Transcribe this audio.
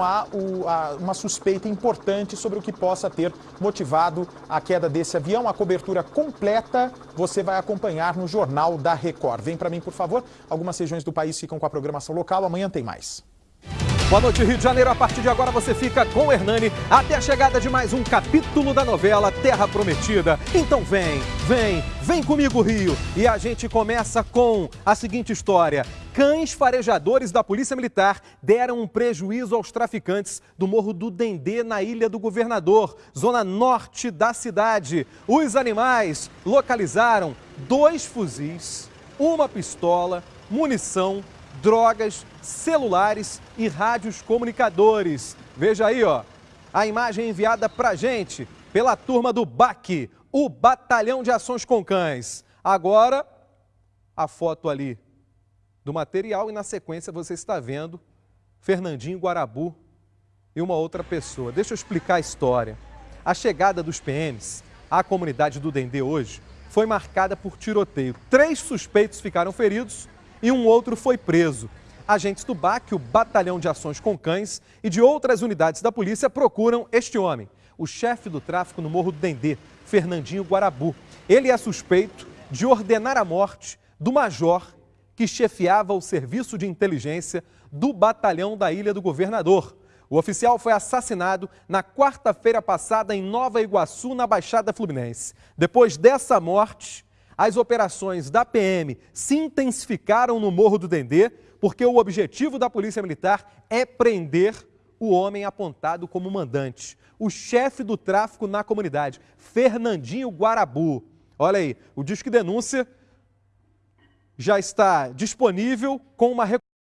há uma suspeita importante sobre o que possa ter motivado a queda desse avião. A cobertura completa você vai acompanhar no Jornal da Record. Vem para mim, por favor. Algumas regiões do país ficam com a programação local. Amanhã tem mais. Boa noite, Rio de Janeiro. A partir de agora você fica com o Hernani até a chegada de mais um capítulo da novela Terra Prometida. Então vem, vem, vem comigo, Rio. E a gente começa com a seguinte história. Cães farejadores da Polícia Militar deram um prejuízo aos traficantes do Morro do Dendê, na Ilha do Governador, zona norte da cidade. Os animais localizaram dois fuzis, uma pistola, munição, drogas, celulares e rádios comunicadores. Veja aí, ó, a imagem enviada pra gente pela turma do BAC, o Batalhão de Ações com Cães. Agora, a foto ali do material e na sequência você está vendo Fernandinho Guarabu e uma outra pessoa. Deixa eu explicar a história. A chegada dos PMs à comunidade do Dendê hoje foi marcada por tiroteio. Três suspeitos ficaram feridos e um outro foi preso. Agentes do BAC, o Batalhão de Ações com Cães e de outras unidades da polícia procuram este homem, o chefe do tráfico no Morro do Dendê, Fernandinho Guarabu. Ele é suspeito de ordenar a morte do major que chefiava o serviço de inteligência do batalhão da Ilha do Governador. O oficial foi assassinado na quarta-feira passada em Nova Iguaçu, na Baixada Fluminense. Depois dessa morte, as operações da PM se intensificaram no Morro do Dendê, porque o objetivo da Polícia Militar é prender o homem apontado como mandante, o chefe do tráfico na comunidade, Fernandinho Guarabu. Olha aí, o Disque Denúncia já está disponível com uma